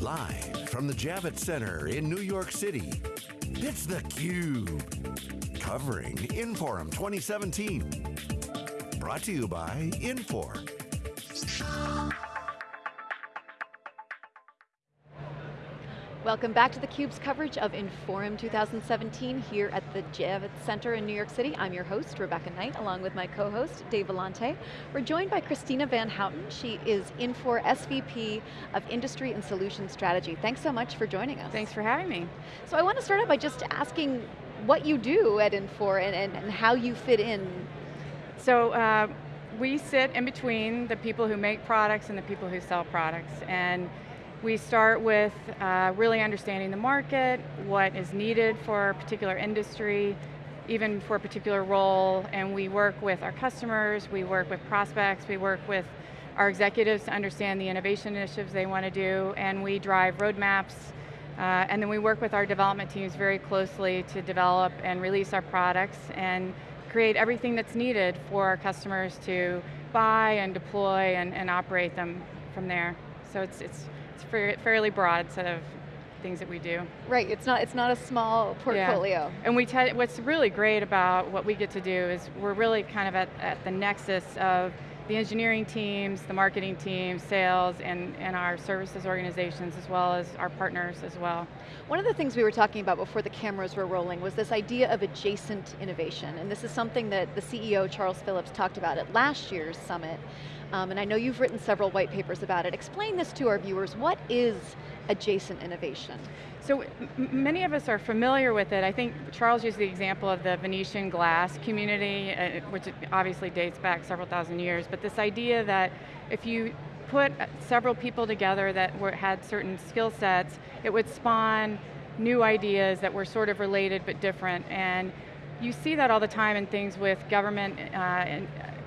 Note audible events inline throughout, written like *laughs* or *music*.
Live from the Javits Center in New York City, it's theCUBE. Covering Inforum 2017. Brought to you by Infor. Welcome back to theCUBE's coverage of Inforum 2017 here at the Javits Center in New York City. I'm your host, Rebecca Knight, along with my co-host, Dave Vellante. We're joined by Christina Van Houten. She is Infor SVP of Industry and Solution Strategy. Thanks so much for joining us. Thanks for having me. So I want to start out by just asking what you do at Infor and, and, and how you fit in. So uh, we sit in between the people who make products and the people who sell products. and we start with uh, really understanding the market, what is needed for a particular industry, even for a particular role, and we work with our customers, we work with prospects, we work with our executives to understand the innovation initiatives they want to do, and we drive roadmaps, uh, and then we work with our development teams very closely to develop and release our products and create everything that's needed for our customers to buy and deploy and, and operate them from there. So it's, it's it's fairly broad set of things that we do. Right, it's not, it's not a small portfolio. Yeah. And we what's really great about what we get to do is we're really kind of at, at the nexus of the engineering teams, the marketing teams, sales, and, and our services organizations, as well as our partners as well. One of the things we were talking about before the cameras were rolling was this idea of adjacent innovation, and this is something that the CEO, Charles Phillips, talked about at last year's summit, um, and I know you've written several white papers about it. Explain this to our viewers, what is adjacent innovation? So many of us are familiar with it. I think Charles used the example of the Venetian glass community, uh, which obviously dates back several thousand years, but this idea that if you put uh, several people together that were, had certain skill sets, it would spawn new ideas that were sort of related but different. And you see that all the time in things with government uh,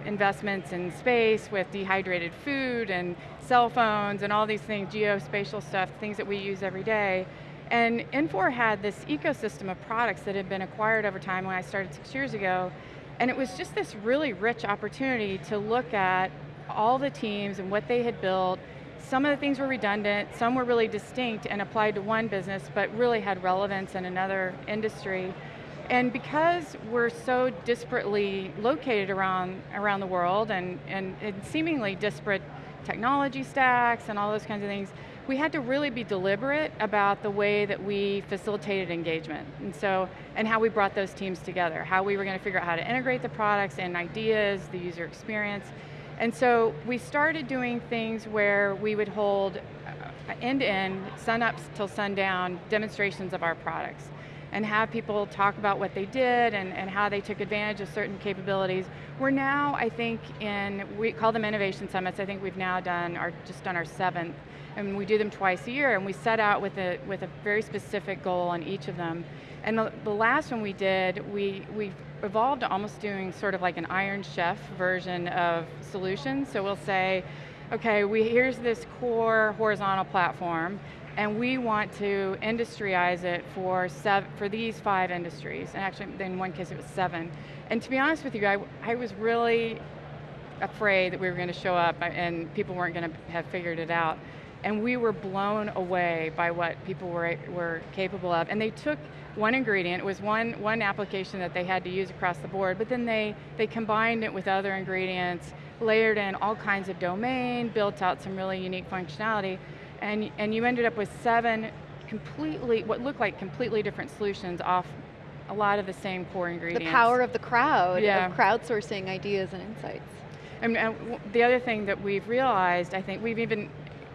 investments in space with dehydrated food and cell phones and all these things, geospatial stuff, things that we use every day. And Infor had this ecosystem of products that had been acquired over time when I started six years ago, and it was just this really rich opportunity to look at all the teams and what they had built. Some of the things were redundant, some were really distinct and applied to one business, but really had relevance in another industry. And because we're so disparately located around, around the world and, and, and seemingly disparate technology stacks and all those kinds of things, we had to really be deliberate about the way that we facilitated engagement. And so, and how we brought those teams together, how we were going to figure out how to integrate the products and ideas, the user experience. And so we started doing things where we would hold uh, end-to-end, sun-ups till sundown, demonstrations of our products and have people talk about what they did and, and how they took advantage of certain capabilities. We're now, I think, in, we call them innovation summits, I think we've now done, our, just done our seventh, and we do them twice a year, and we set out with a, with a very specific goal on each of them. And the, the last one we did, we, we evolved almost doing sort of like an Iron Chef version of solutions. So we'll say, okay, we, here's this core horizontal platform, and we want to industryize it for, seven, for these five industries, and actually in one case it was seven. And to be honest with you, I, I was really afraid that we were going to show up and people weren't going to have figured it out. And we were blown away by what people were, were capable of. And they took one ingredient, it was one, one application that they had to use across the board, but then they, they combined it with other ingredients, layered in all kinds of domain, built out some really unique functionality, and, and you ended up with seven completely, what looked like completely different solutions off a lot of the same core ingredients. The power of the crowd, yeah. of crowdsourcing ideas and insights. And, and the other thing that we've realized, I think we've even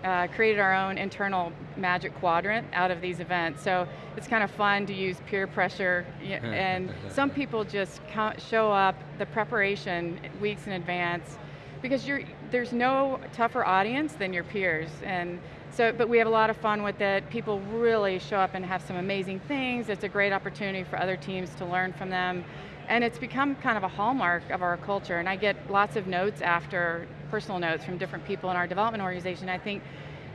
uh, created our own internal magic quadrant out of these events. So it's kind of fun to use peer pressure *laughs* and some people just show up, the preparation weeks in advance, because there's no tougher audience than your peers. And so, but we have a lot of fun with it. People really show up and have some amazing things. It's a great opportunity for other teams to learn from them. And it's become kind of a hallmark of our culture. And I get lots of notes after, personal notes from different people in our development organization. I think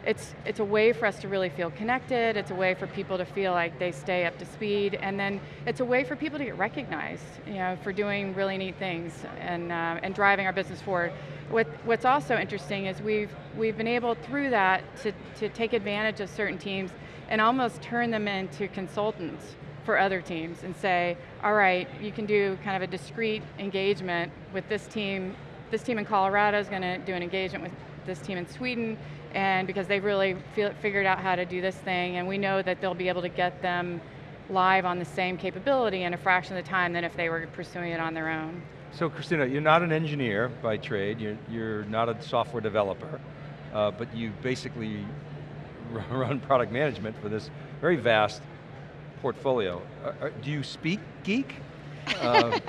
it's, it's a way for us to really feel connected, it's a way for people to feel like they stay up to speed, and then it's a way for people to get recognized you know, for doing really neat things and, uh, and driving our business forward. What, what's also interesting is we've, we've been able through that to, to take advantage of certain teams and almost turn them into consultants for other teams and say, all right, you can do kind of a discrete engagement with this team. This team in Colorado is going to do an engagement with this team in Sweden, and because they've really feel, figured out how to do this thing, and we know that they'll be able to get them live on the same capability in a fraction of the time than if they were pursuing it on their own. So Christina, you're not an engineer by trade, you're, you're not a software developer, uh, but you basically *laughs* run product management for this very vast portfolio. Uh, do you speak geek? *laughs* Uh,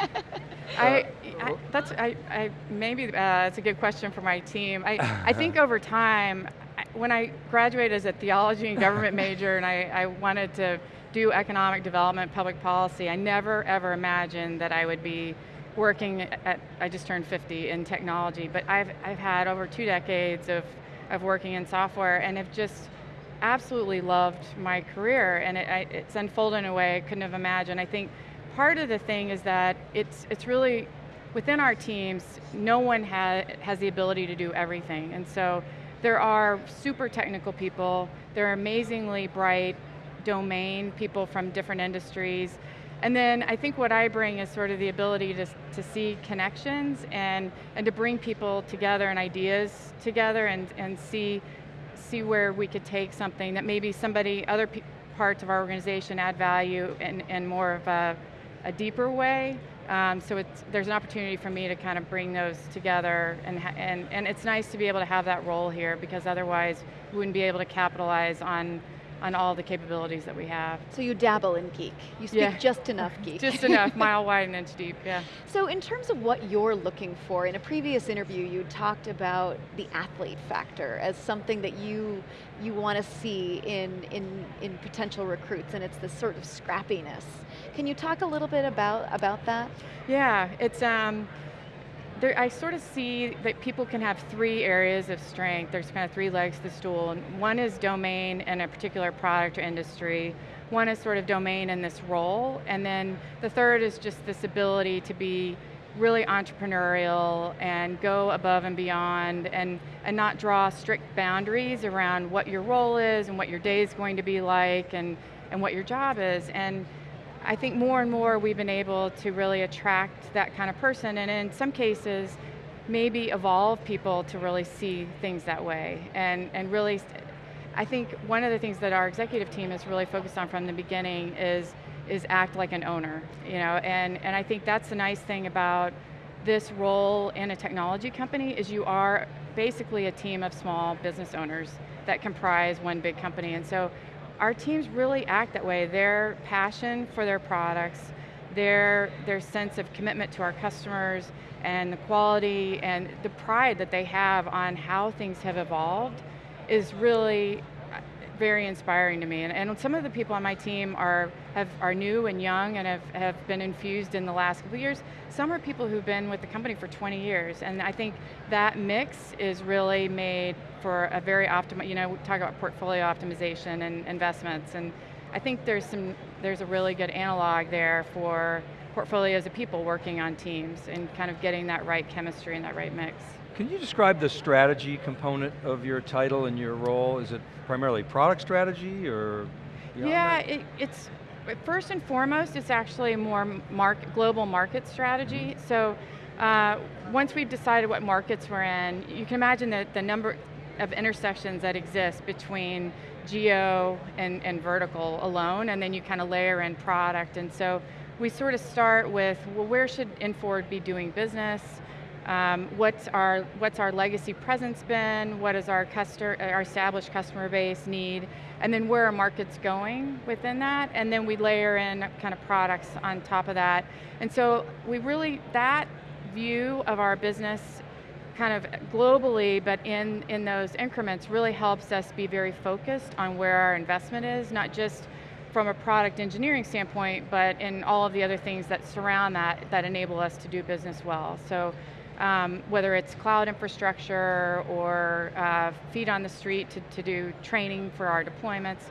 I, I, that's, I, I maybe uh, that's a good question for my team. I, *laughs* I think over time, when I graduated as a theology and government major and I, I wanted to do economic development, public policy, I never ever imagined that I would be working at, I just turned 50 in technology, but I've, I've had over two decades of, of working in software and have just absolutely loved my career and it, it's unfolded in a way I couldn't have imagined. I think part of the thing is that it's, it's really, within our teams, no one ha has the ability to do everything. And so there are super technical people, there are amazingly bright domain people from different industries. And then I think what I bring is sort of the ability to, to see connections and, and to bring people together and ideas together and, and see see where we could take something that maybe somebody, other parts of our organization add value in, in more of a, a deeper way. Um, so there's an opportunity for me to kind of bring those together and, and, and it's nice to be able to have that role here because otherwise we wouldn't be able to capitalize on on all the capabilities that we have. So you dabble in geek. You speak yeah. just enough geek. just enough, *laughs* mile wide and inch deep, yeah. So in terms of what you're looking for, in a previous interview you talked about the athlete factor as something that you you want to see in, in, in potential recruits and it's this sort of scrappiness. Can you talk a little bit about, about that? Yeah, it's, um, there, I sort of see that people can have three areas of strength. There's kind of three legs to the stool. One is domain in a particular product or industry. One is sort of domain in this role. And then the third is just this ability to be really entrepreneurial and go above and beyond and, and not draw strict boundaries around what your role is and what your day is going to be like and, and what your job is. And I think more and more we've been able to really attract that kind of person and in some cases maybe evolve people to really see things that way. And, and really, I think one of the things that our executive team has really focused on from the beginning is, is act like an owner, you know, and, and I think that's the nice thing about this role in a technology company is you are basically a team of small business owners that comprise one big company. And so our teams really act that way. Their passion for their products, their, their sense of commitment to our customers, and the quality and the pride that they have on how things have evolved is really very inspiring to me. And, and, some of the people on my team are, have, are new and young and have, have been infused in the last couple years. Some are people who've been with the company for 20 years. And I think that mix is really made for a very optimal, you know, we talk about portfolio optimization and investments. And I think there's some, there's a really good analog there for portfolios of people working on teams and kind of getting that right chemistry and that right mix. Can you describe the strategy component of your title and your role? Is it primarily product strategy or? Yeah, it, it's, first and foremost, it's actually more market, global market strategy. Mm -hmm. So uh, once we've decided what markets we're in, you can imagine that the number of intersections that exist between geo and, and vertical alone, and then you kind of layer in product. And so we sort of start with, well, where should Infor be doing business? Um, what's our what's our legacy presence been? What does our customer, our established customer base need? And then where are markets going within that? And then we layer in kind of products on top of that. And so we really that view of our business kind of globally, but in, in those increments really helps us be very focused on where our investment is, not just from a product engineering standpoint, but in all of the other things that surround that, that enable us to do business well. So um, whether it's cloud infrastructure or uh, feet on the street to, to do training for our deployments.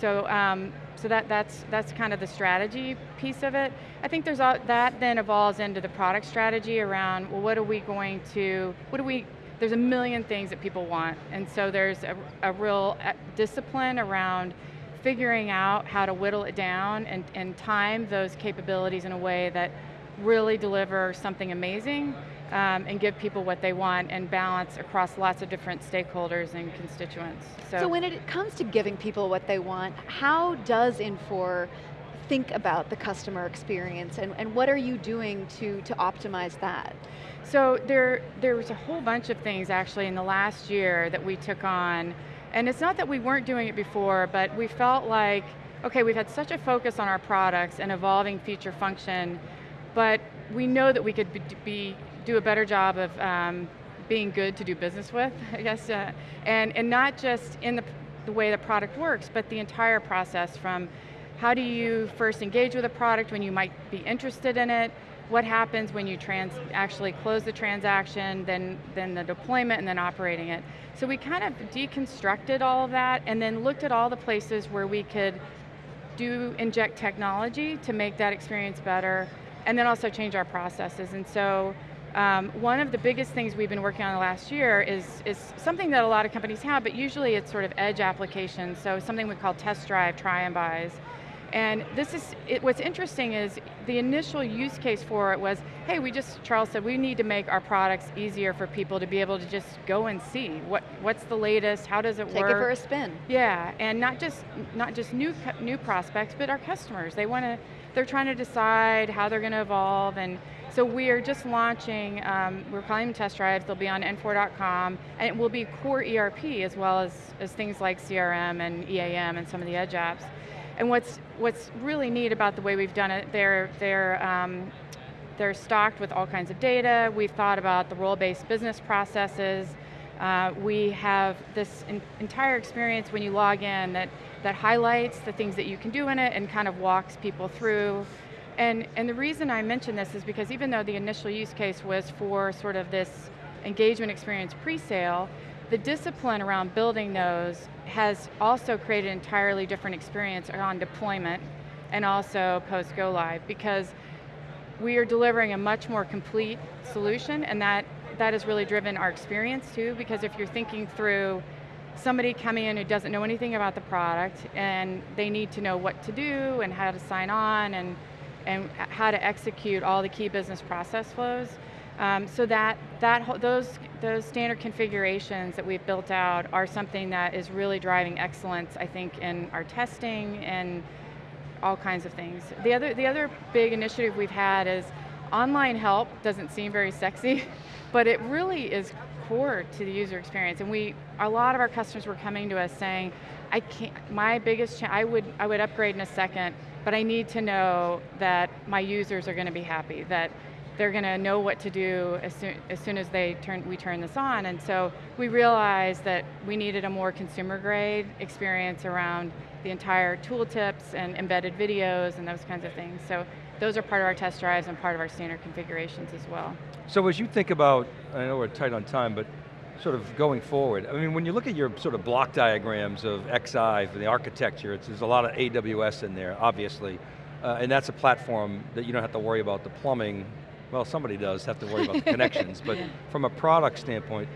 So, um, so that, that's, that's kind of the strategy piece of it. I think there's a, that then evolves into the product strategy around, well, what are we going to, what do we, there's a million things that people want, and so there's a, a real uh, discipline around figuring out how to whittle it down and, and time those capabilities in a way that really deliver something amazing um, and give people what they want and balance across lots of different stakeholders and constituents. So, so when it comes to giving people what they want, how does Infor think about the customer experience and, and what are you doing to, to optimize that? So there, there was a whole bunch of things actually in the last year that we took on and it's not that we weren't doing it before, but we felt like, okay, we've had such a focus on our products and evolving feature function, but we know that we could be, be do a better job of um, being good to do business with, I guess, uh, and, and not just in the, the way the product works, but the entire process from how do you first engage with a product when you might be interested in it, what happens when you trans actually close the transaction, then, then the deployment, and then operating it. So we kind of deconstructed all of that and then looked at all the places where we could do inject technology to make that experience better, and then also change our processes. And so um, one of the biggest things we've been working on the last year is, is something that a lot of companies have, but usually it's sort of edge applications, so something we call test drive, try and buys. And this is, it, what's interesting is the initial use case for it was, hey, we just, Charles said, we need to make our products easier for people to be able to just go and see what, what's the latest, how does it Take work. Take it for a spin. Yeah, and not just, not just new, new prospects, but our customers. They want to, they're trying to decide how they're going to evolve and so we are just launching, um, we're calling them test drives, they'll be on infor.com, and it will be core ERP as well as, as things like CRM and EAM and some of the edge apps. And what's, what's really neat about the way we've done it, they're, they're, um, they're stocked with all kinds of data. We've thought about the role-based business processes. Uh, we have this entire experience when you log in that, that highlights the things that you can do in it and kind of walks people through. And, and the reason I mention this is because even though the initial use case was for sort of this engagement experience pre-sale, the discipline around building those has also created an entirely different experience on deployment and also post go live because we are delivering a much more complete solution and that, that has really driven our experience too because if you're thinking through somebody coming in who doesn't know anything about the product and they need to know what to do and how to sign on and, and how to execute all the key business process flows, um, so that, that those, those standard configurations that we've built out are something that is really driving excellence, I think, in our testing and all kinds of things. The other, the other big initiative we've had is online help doesn't seem very sexy, *laughs* but it really is core to the user experience. And we, a lot of our customers were coming to us saying, I can't, my biggest, I would, I would upgrade in a second, but I need to know that my users are going to be happy, that they're going to know what to do as soon, as soon as they turn, we turn this on. And so we realized that we needed a more consumer grade experience around the entire tooltips and embedded videos and those kinds of things. So those are part of our test drives and part of our standard configurations as well. So as you think about, I know we're tight on time, but sort of going forward, I mean, when you look at your sort of block diagrams of XI for the architecture, there's a lot of AWS in there, obviously, uh, and that's a platform that you don't have to worry about the plumbing well, somebody does have to worry about the connections, *laughs* but from a product standpoint,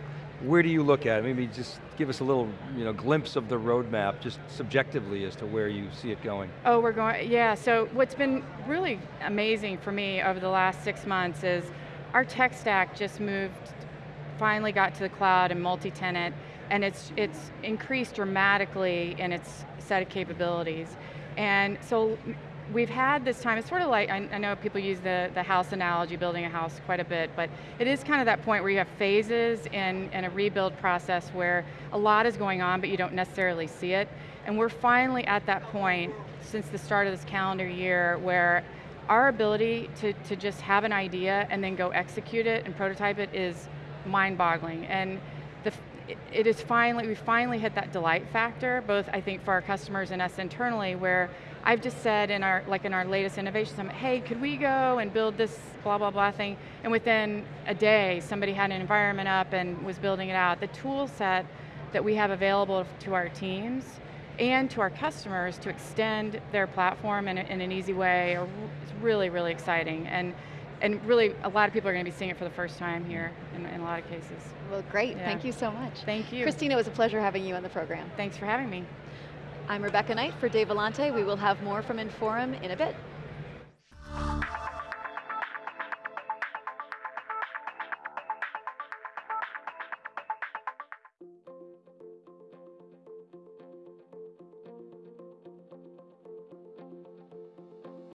where do you look at? Maybe just give us a little you know, glimpse of the roadmap, just subjectively as to where you see it going. Oh, we're going, yeah, so what's been really amazing for me over the last six months is our tech stack just moved, finally got to the cloud and multi-tenant, and it's, it's increased dramatically in its set of capabilities. And so we've had this time, it's sort of like, I, I, know people use the, the house analogy, building a house quite a bit, but it is kind of that point where you have phases in, in a rebuild process where a lot is going on, but you don't necessarily see it. And we're finally at that point since the start of this calendar year where our ability to, to just have an idea and then go execute it and prototype it is mind-boggling. And the, it is finally, we finally hit that delight factor, both I think for our customers and us internally, where I've just said in our, like in our latest innovation summit, hey, could we go and build this blah, blah, blah thing? And within a day, somebody had an environment up and was building it out. The tool set that we have available to our teams and to our customers to extend their platform in, a, in an easy way are, is really, really exciting. And, and really, a lot of people are going to be seeing it for the first time here in, in a lot of cases. Well, great, Yeah. thank you so much. Thank you. Christina, it was a pleasure having you on the program. Thanks for having me. I'm Rebecca Knight for Dave Vellante. We will have more from Inforum in a bit.